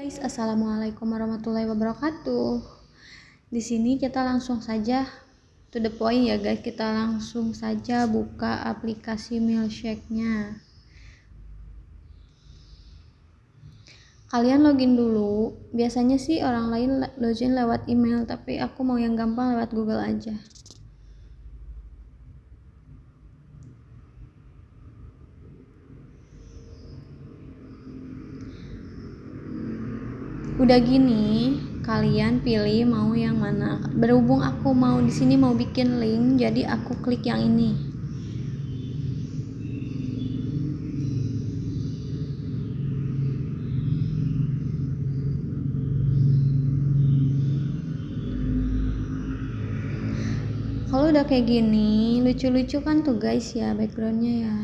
Guys, assalamualaikum warahmatullahi wabarakatuh. Di sini kita langsung saja to the point ya guys. Kita langsung saja buka aplikasi Milkshake-nya. Kalian login dulu. Biasanya sih orang lain login lewat email, tapi aku mau yang gampang lewat Google aja. Udah gini kalian pilih mau yang mana. Berhubung aku mau di sini mau bikin link jadi aku klik yang ini. Kalau udah kayak gini lucu-lucu kan tuh guys ya backgroundnya ya.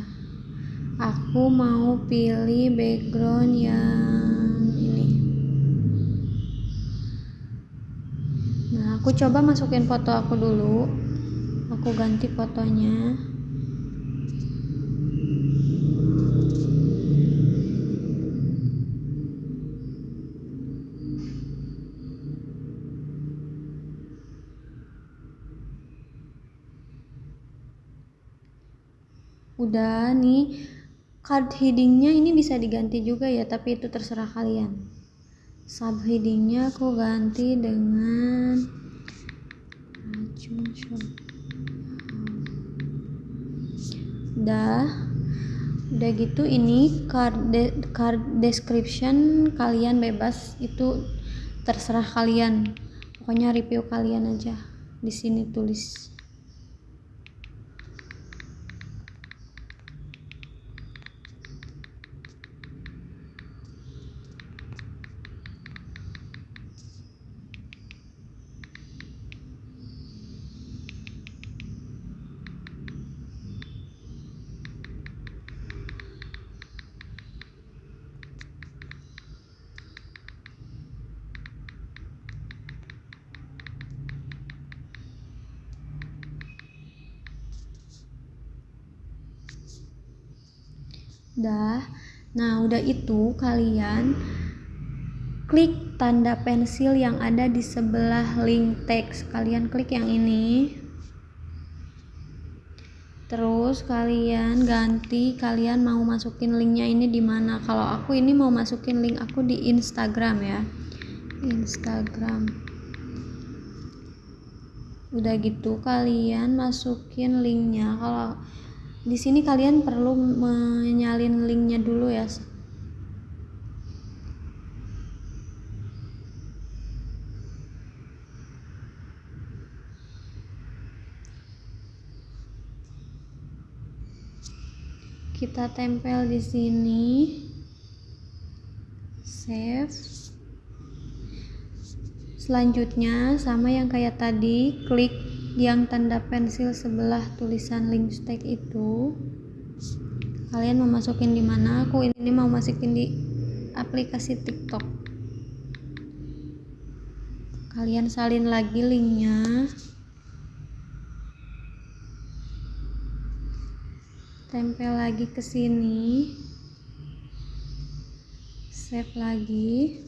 Aku mau pilih background yang aku coba masukin foto aku dulu. Aku ganti fotonya. Udah nih card headingnya ini bisa diganti juga ya tapi itu terserah kalian. Subheadingnya aku ganti dengan udah udah gitu ini card, de card description kalian bebas. Itu terserah kalian. Pokoknya review kalian aja. Di sini tulis Dah. Nah, udah itu kalian klik tanda pensil yang ada di sebelah link teks. Kalian klik yang ini. Terus kalian ganti kalian mau masukin linknya ini di mana? Kalau aku ini mau masukin link aku di Instagram ya. Instagram. Udah gitu kalian masukin linknya. Kalau di sini kalian perlu menyalin linknya dulu ya kita tempel di sini. Save. Selanjutnya sama yang kayak tadi klik yang tanda pensil sebelah tulisan link stack itu kalian mau masukin di mana? Aku ini mau masukin di aplikasi TikTok. Kalian salin lagi linknya. Tempel lagi ke sini. Save lagi.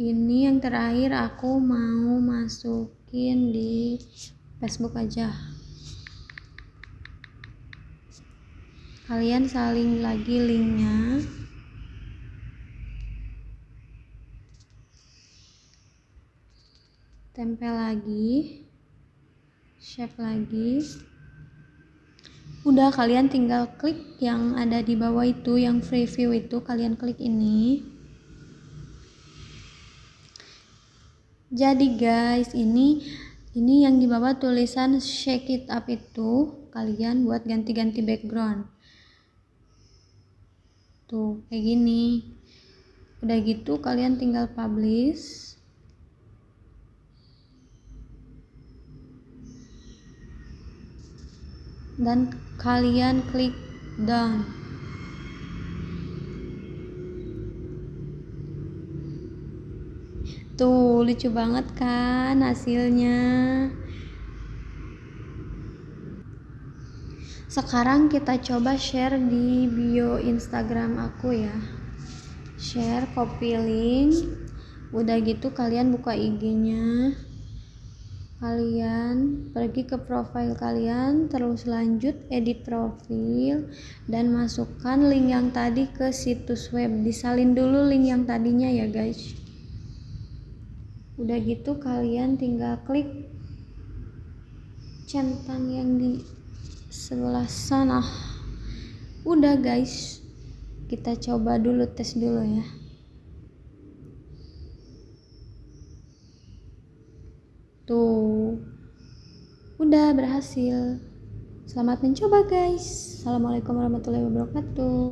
Ini yang terakhir aku mau masuk masukin di Facebook aja. Kalian saling lagi linknya. Tempel lagi shape lagi. Udah kalian tinggal klik yang ada di bawah itu yang preview itu kalian klik ini jadi guys ini ini yang di bawah tulisan shake it up itu kalian buat ganti-ganti background. Tuh kayak gini. Udah gitu kalian tinggal publish. Dan kalian klik done Tuh, lucu banget kan hasilnya. Sekarang kita coba share di bio Instagram aku ya. share copy link udah gitu kalian buka IG-nya kalian pergi ke profile kalian terus lanjut edit profil dan masukkan link yang tadi ke situs web disalin dulu link yang tadinya ya guys udah gitu kalian tinggal klik centang yang di sebelah sana. Udah guys. Kita coba dulu tes dulu ya. Tuh. Udah berhasil. Selamat mencoba guys. Assalamualaikum warahmatullahi wabarakatuh